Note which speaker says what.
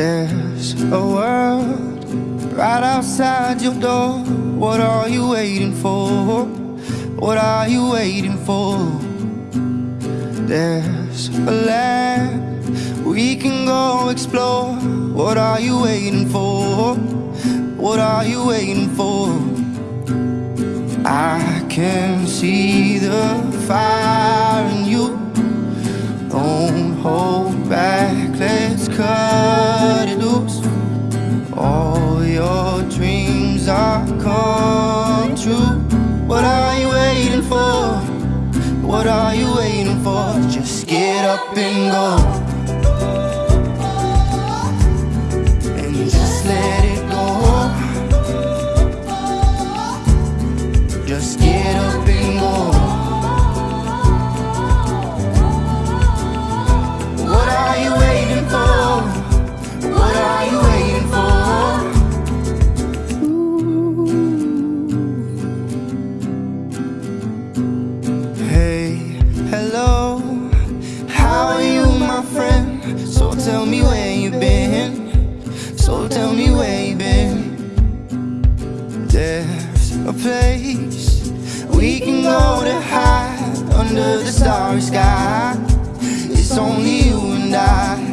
Speaker 1: There's a world right outside your door. What are you waiting for? What are you waiting for? There's a land we can go explore. What are you waiting for? What are you waiting for? I can see the fire come true. What are you waiting for? What are you waiting for? Just get up and go. Been. There's a place we can go to hide under the starry sky. It's only you and I.